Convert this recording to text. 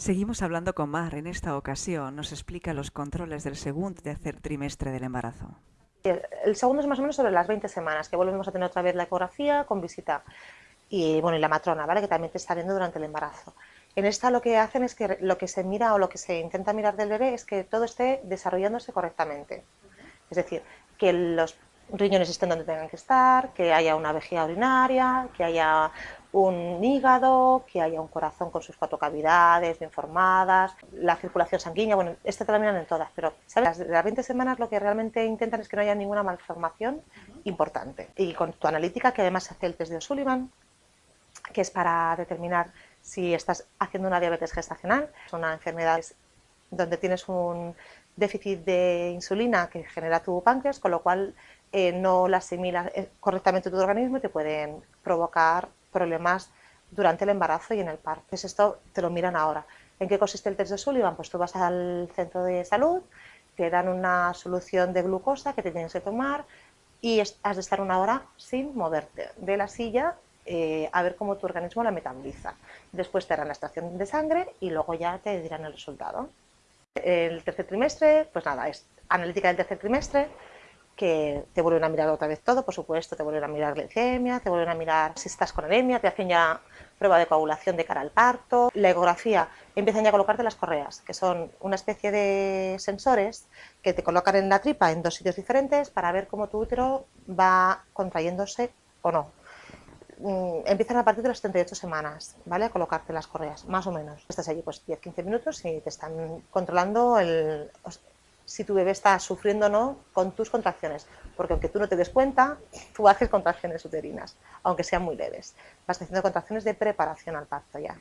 Seguimos hablando con Mar. En esta ocasión nos explica los controles del segundo tercer trimestre del embarazo. El segundo es más o menos sobre las 20 semanas, que volvemos a tener otra vez la ecografía con visita y, bueno, y la matrona, ¿vale? que también te está viendo durante el embarazo. En esta lo que hacen es que lo que se mira o lo que se intenta mirar del bebé es que todo esté desarrollándose correctamente. Es decir, que los riñones estén donde tengan que estar, que haya una vejiga urinaria, que haya un hígado, que haya un corazón con sus cuatro cavidades bien formadas, la circulación sanguínea, bueno, esto te lo miran en todas, pero ¿sabes? Las, 20 semanas lo que realmente intentan es que no haya ninguna malformación importante. Y con tu analítica, que además se hace el test de O'Sullivan, que es para determinar si estás haciendo una diabetes gestacional, es una enfermedad donde tienes un déficit de insulina que genera tu páncreas, con lo cual eh, no la asimila eh, correctamente tu organismo y te pueden provocar problemas durante el embarazo y en el parto. Entonces esto te lo miran ahora. ¿En qué consiste el test de Sullivan? Pues tú vas al centro de salud, te dan una solución de glucosa que te tienes que tomar y has de estar una hora sin moverte de la silla eh, a ver cómo tu organismo la metaboliza. Después te harán la extracción de sangre y luego ya te dirán el resultado. El tercer trimestre, pues nada, es analítica del tercer trimestre, que te vuelven a mirar otra vez todo, por supuesto, te vuelven a mirar glicemia, te vuelven a mirar si estás con anemia, te hacen ya prueba de coagulación de cara al parto, la ecografía, empiezan ya a colocarte las correas, que son una especie de sensores que te colocan en la tripa en dos sitios diferentes para ver cómo tu útero va contrayéndose o no. Mm, empiezan a partir de las 38 semanas, ¿vale? A colocarte las correas, más o menos. Estás allí pues 10-15 minutos y te están controlando el, si tu bebé está sufriendo o no con tus contracciones, porque aunque tú no te des cuenta, tú haces contracciones uterinas, aunque sean muy leves. Vas haciendo contracciones de preparación al parto ya.